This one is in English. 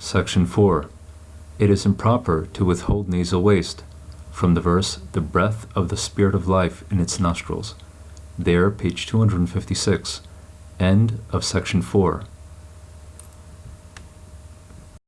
Section 4. It is improper to withhold nasal waste. From the verse, the breath of the Spirit of life in its nostrils. There, page 256. End of section 4.